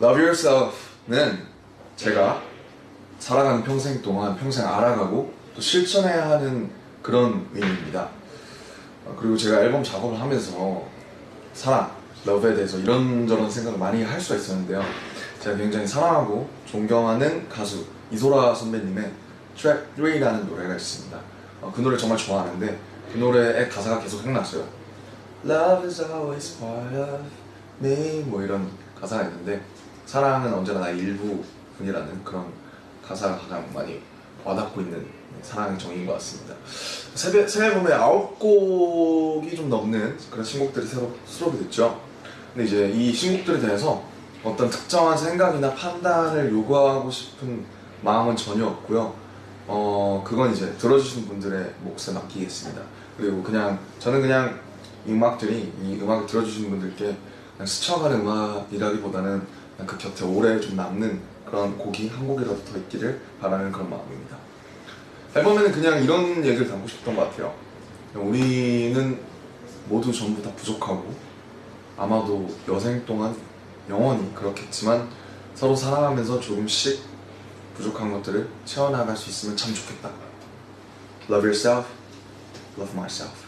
Love Yourself는 제가 살아가는 평생 동안 평생 알아가고 또 실천해야 하는 그런 의미입니다. 어, 그리고 제가 앨범 작업을 하면서 사랑, 러브에 대해서 이런저런 생각을 많이 할 수가 있었는데요. 제가 굉장히 사랑하고 존경하는 가수 이소라 선배님의 트랙 3라는 노래가 있습니다. 어, 그 노래 정말 좋아하는데 그 노래의 가사가 계속 생각났어요. Love is always part of me 뭐 이런 가사가 있는데 사랑은 언제나 나의 일부분이라는 그런 가사가 가장 많이 와닿고 있는 사랑의 정의인 것 같습니다. 새, 새 앨범에 아홉 곡이 좀 넘는 그런 신곡들이 새로 수록이 됐죠. 근데 이제 이 신곡들에 대해서 어떤 특정한 생각이나 판단을 요구하고 싶은 마음은 전혀 없고요. 어, 그건 이제 들어주시는 분들의 몫에 맡기겠습니다. 그리고 그냥, 저는 그냥 이 음악들이, 이 음악을 들어주시는 분들께 그냥 스쳐가는 음악이라기보다는 그 곁에 오래 좀 남는 그런 곡이 한 곡이라도 더 있기를 바라는 그런 마음입니다. 앨범에는 그냥 이런 얘기를 담고 싶었던 것 같아요. 우리는 모두 전부 다 부족하고 아마도 여생 동안 영원히 그렇겠지만 서로 사랑하면서 조금씩 부족한 것들을 채워나갈 수 있으면 참 좋겠다. Love yourself, love myself.